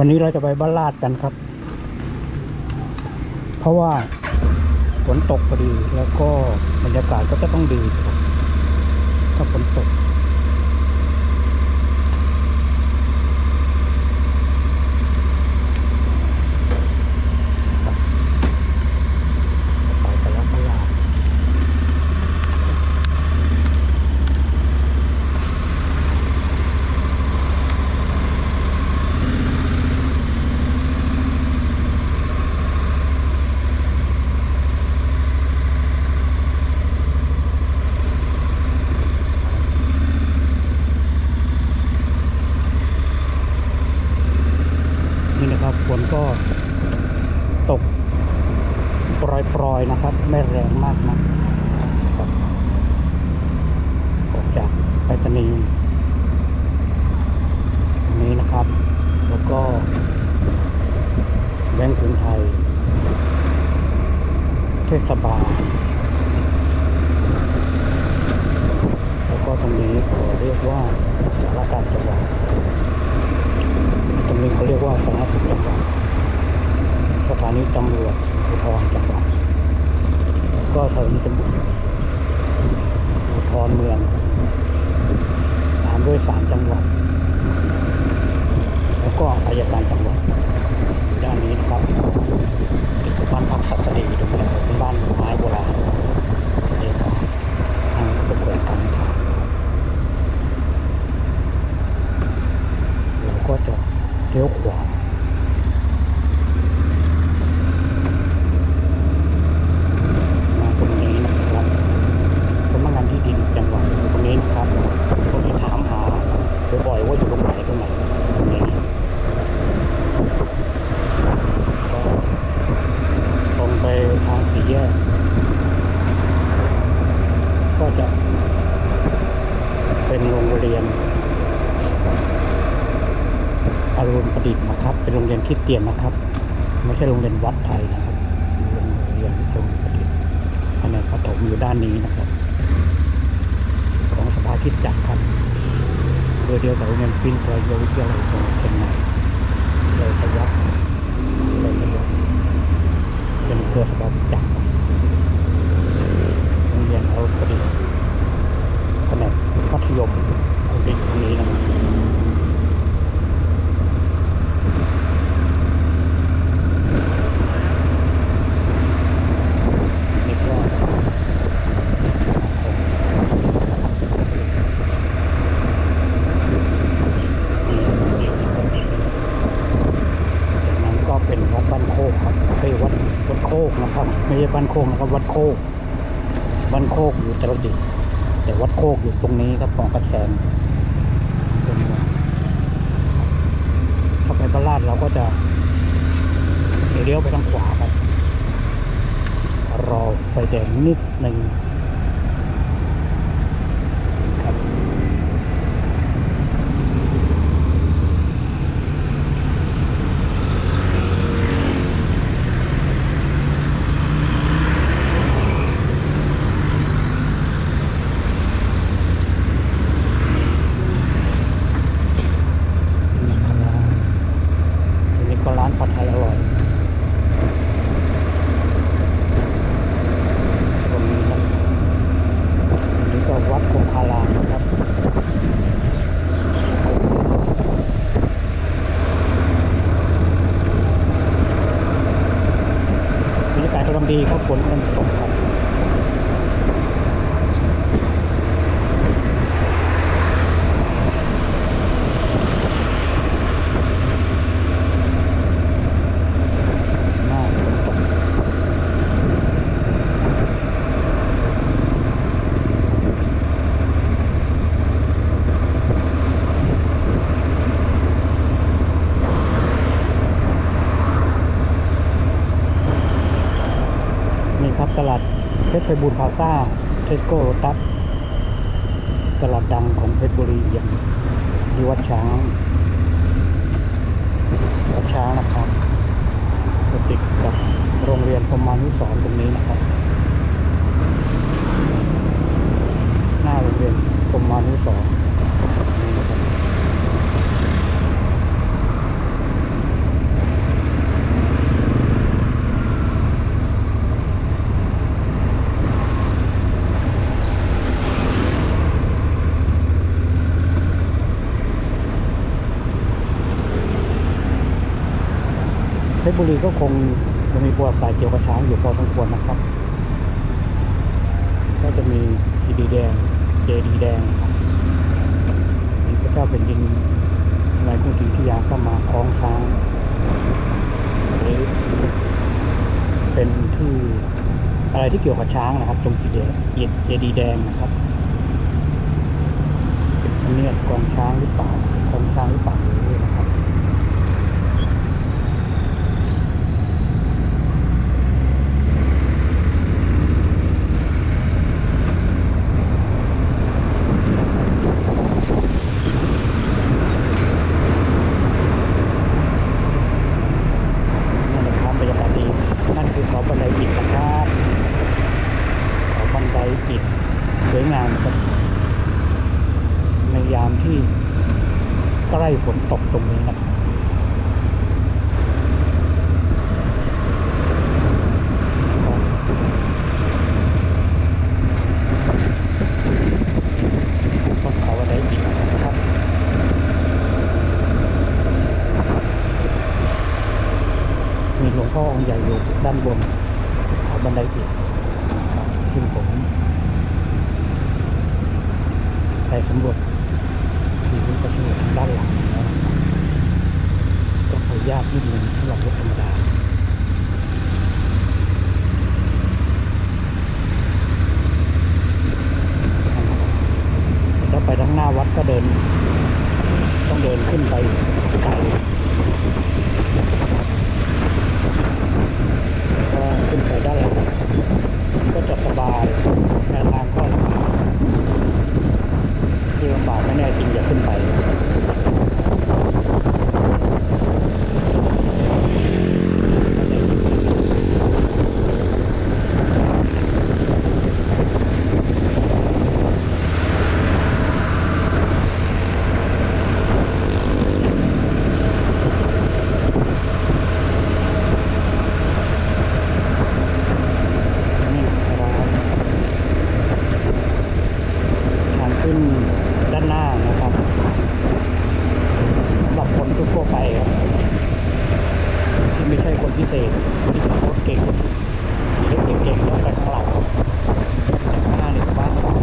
วันนี้เราจะไปบ้านลาดกันครับ เพราะว่าฝนตกพอดีแล้วก็บรรยากาศก็จะต้องดีครับถ้าฝนตก ไปกันแล้วบ้านลาด นี่นะครับฝนก็ตกปล่อยๆนะครับ ไม่แรงมากนะครับออกจากไปรษณีย์ตรงนี้นะครับ แล้วก็แบงก์กรุงไทย เทศบาลแล้วก็ตรงนี้เขาเรียกว่าสารการจังหวัดตรงนี้เขาเรียกว่าสารสุขจังหวัดสถานีตำรวจภูธรจังหวัดแล้วก็สถานีตำรวจภูธรเมืองตามด้วยศาลจังหวัด แล้วก็อายการจังหวัดด้านนี้นะครับเป็นบบ้านพักสัตว์ดีตรงนี้เป็นบ้านไม้โบราณเรียกว่าทางเป็นเปิดกันครับเราก็จะ เลี้ยวขวา มาตรงนี้นะครับสำนักงานที่ดินจังหวัดอยู่ตรงนี้นะครับคนที่ถามหาบ่อยๆว่าอยู่ตรงไหนตรงไหนตรงนี้ก็ตรงไปทางสี่แยก ก็จะเป็น โรงเรียนอารุณประดิษฐ์นะครับ เป็นโรงเรียนคริดเตียนนะครับ ไม่ใช่โรงเรียนวัดไทยนะครับโรงเรียนอรุณประดิษฐ์แผนกประถมอยู่ด้านนี้นะครับ ของสภาคิดจักรครับเครือเดียวกับโรงเรียนปินทรายวิทยาลัยจังหวัดเชียงใหม่เลยพยักเลยพยักเป็นเครือสภาคิดจักรโรงเรียนอรุณประดิษฐ์ มัธยมตรงนี้ตรงนี้นะครับ นี่ก็จากนั้นก็เป็นวัดบ้านโคกครับเฮ้ยวัดวัดโคกนะครับ ไม่ใช่บ้านโคกนะครับ วัดโคกบ้านโคกอยู่ตรดิตถ์แต่วัดโคกอยู่ตรงนี้ครับของกระแสงตรงนี้ถ้าไปบ้านลาดเราก็จะ เลี้ยวไปทางขวาครับ รอไฟแดงนิดหนึ่งครับนะครับอันนี้ก็ร้านผัดไทยอร่อย ตรงนี้ครับอันนี้ก็วัดคงคารามนะครับ บรรยากาศกำลังดีครับฝนกำลังตกครับ หน้าฝนตก นี่ครับตลาดเพชรไพบูลย์พลา ซ่าเทสโก้ตัสตลาดดังของเพชรบุรีอย่างที่วัดช้างวัดช้างนะครับติดกับโรงเรียนพรหมานุสรณ์ตรงนี้นะครับหน้าโรงเรียนพรหมานุสรณ์นี่นะครับ บุรีก็คงจะมีประวัติศาสตร์เกี่ยวกับช้างอยู่พอสมควรนะครับ ก็จะมีจีดีแดง เจดีแดงมีพระเจ้าเป็นดินสมัยกรุงศรีอยุธยาก็มาคล้องช้างหรือเป็นที่อะไรที่เกี่ยวกับช้างนะครับตรงจีเดเจดีแดงนะครับเป็นเนียบกองช้างหรือเปล่ากองช้างหรือเปล่าไม่รู้นะครับ นั่นแหละครับบรรยากาศดีนั่นคือเขา บันไดอิฐนะครับเขาบันไดอิฐสวยงามครับในยามที่ใกล้ฝนตกตรงนี้นะครับขาบันไดอิฐนะครับมีหลวงพ่อองค์ใหญ่อยู่ด้านบน เขาบันไดอิฐนะครับซึ่งผมไปสำรวจที่พื้นประตูทางด้านหลังแล้วนะครับก็ขออนุญาตนิดนึงสำหรับรถธรรมดาแล้วไปทางหน้าวัดก็เดิน ต้องเดินขึ้นไปไกล ก็ขึ้นไปด้านหลังก็จะสบายแต่ทางก็ลำบากที่ลำ บากไม่แน่จริงอย่าขึ้นไปนี่ครับทางขึ้นด้านหน้านะครับสำหรับคนทั่วๆไปครับที่ไม่ใช่คนพิเศษที่ขับรถเก่งขี่รถเก่งๆแล้วไปข้างหลังแต่ข้างหน้านี่สบายสบาย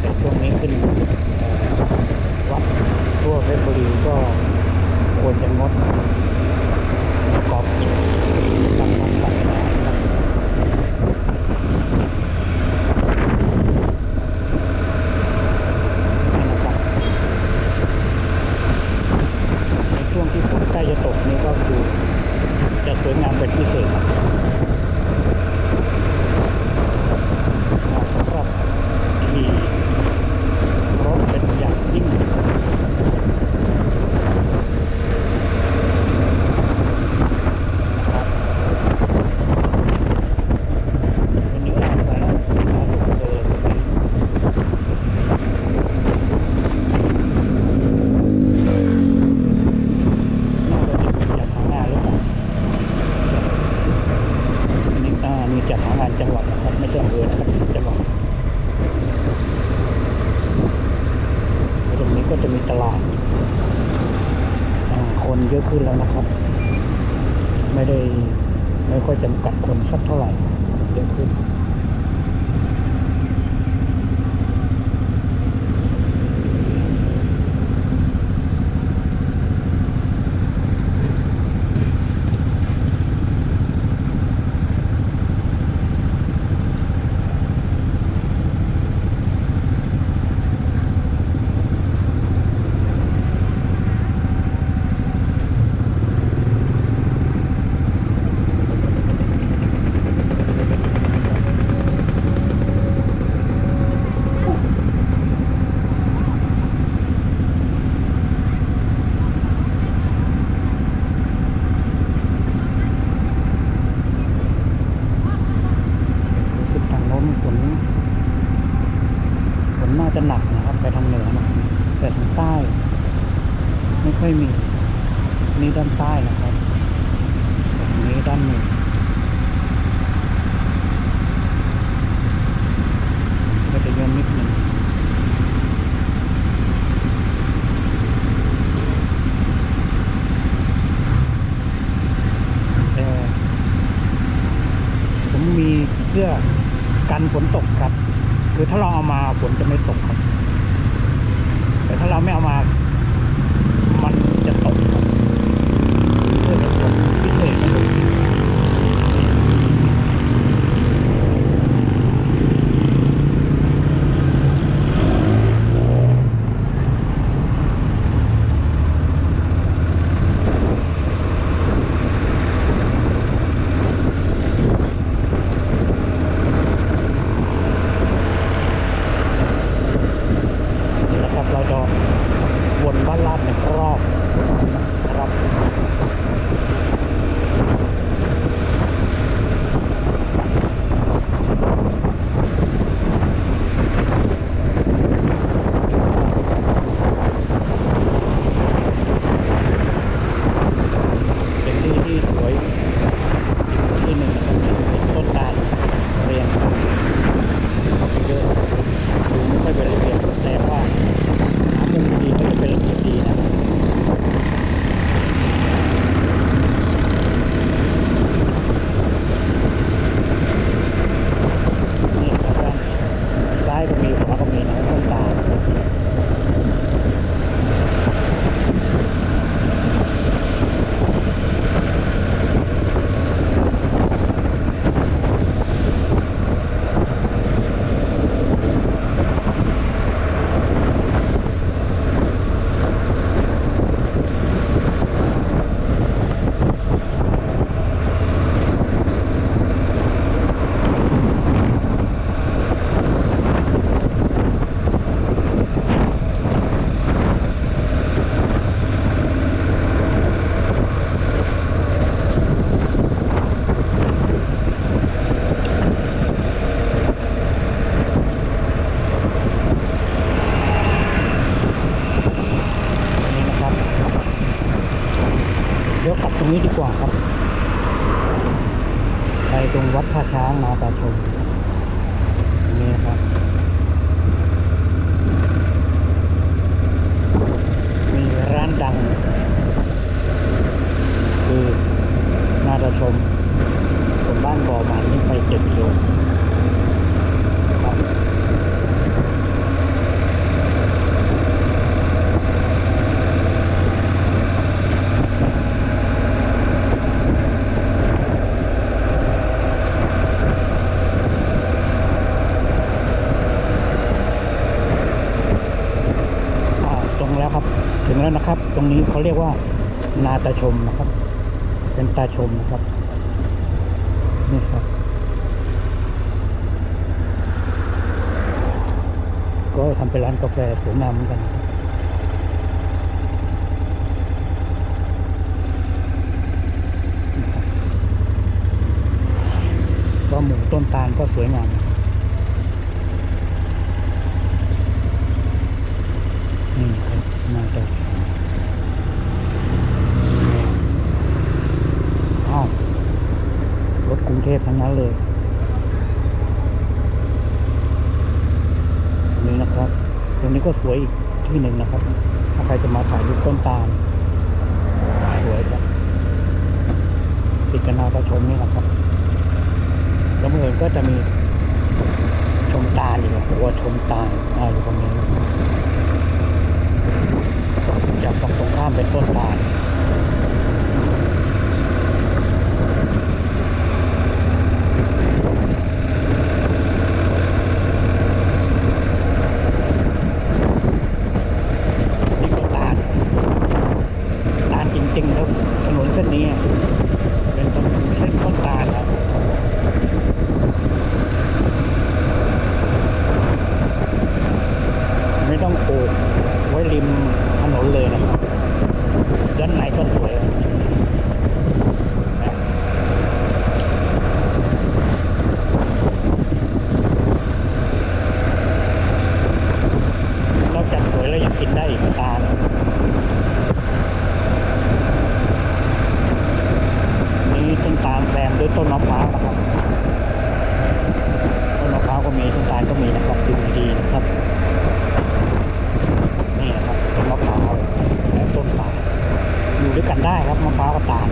แต่ช่วงนี้ขึ้นเอ่อวัดทั่วเพชรบุรีก็ควรจะงดประกอบกิจกรรมทางศาสนาครับ นะครับในช่วงที่ฝนใกล้จะตกนี่ก็คือ จะ สวยงามเป็นพิเศษครับเหมาะสำหรับขี่รถเป็นอย่างยิ่งนะครับวันนี้อ่านไปแล้วมาสุดเลยวันนี้ น่าจะเป็นจัดหางานหรือเปล่าอันนี้อ่ามี จัดหางานจังหวัดนะครับไม่ใช่อำเภอนะครับจังหวัดตรงนี้ก็จะมีตลาดคนเยอะขึ้นแล้วนะครับ ไม่ได้ไม่ค่อยจำกัดคนสักเท่าไหร่เยอะขึ้น แต่ทางใต้ ไม่ค่อยมี นี่ด้านใต้นะครับตรงนี้ด้านหนึ่งก็จะย่นนิดหนึ่งแต่ผมมีเสื้อกันฝนตกครับ คือถ้าเราเอามาฝนจะไม่ตก ดัง คือนาตาชมคนบ้านบ่อมันนี่ไปเจ็ดกิโลครับ อ่าตรงแล้วครับ ถึงแล้วนะครับ ตรงนี้ เขาเรียกว่า นาตาชมนะครับ เป็นตาชมนะครับ นี่ครับ ก็ทำเป็นร้านกาแฟสวยงามเหมือนกันก็หมู่ต้นตาลก็สวยงามนะครับ นี่ครับนาตาชมอ้าวรถกรุงเทพทั้งนั้นเลย นี่นะครับ ตรงนี้ก็สวยอีกที่หนึ่งนะครับ ถ้าใครจะมาถ่ายรูปต้นตาลสวยครับติดกันนาตาชมนี่นะครับ แล้วเมื่อก็จะมีชมตาลอยู่หัวชมตาลอ่าอยู่ตรงนี้จากฝั่งตรงข้ามเป็นต้นตาลนี่ก็ตาลตาลจริงๆครับถนนเส้นนี้อะเป็นถนนเส้นต้นตาลครับ ไม่ต้องปลูกไว้ริมถนนเลยนะครับ ด้านในก็สวยนะนอกจากสวยแล้วยังกิน ได้อีกตาลนี่ต้นตาลแซมด้วยต้นมะพร้าวนะครับ ต้นมะพร้าวก็มีต้นตาลก็มีนะครับดูดีๆนะครับ นี่นะครับต้นมะพร้าวและต้นตาลอยู่ด้วยกันได้ครับมะพร้าวกับตาล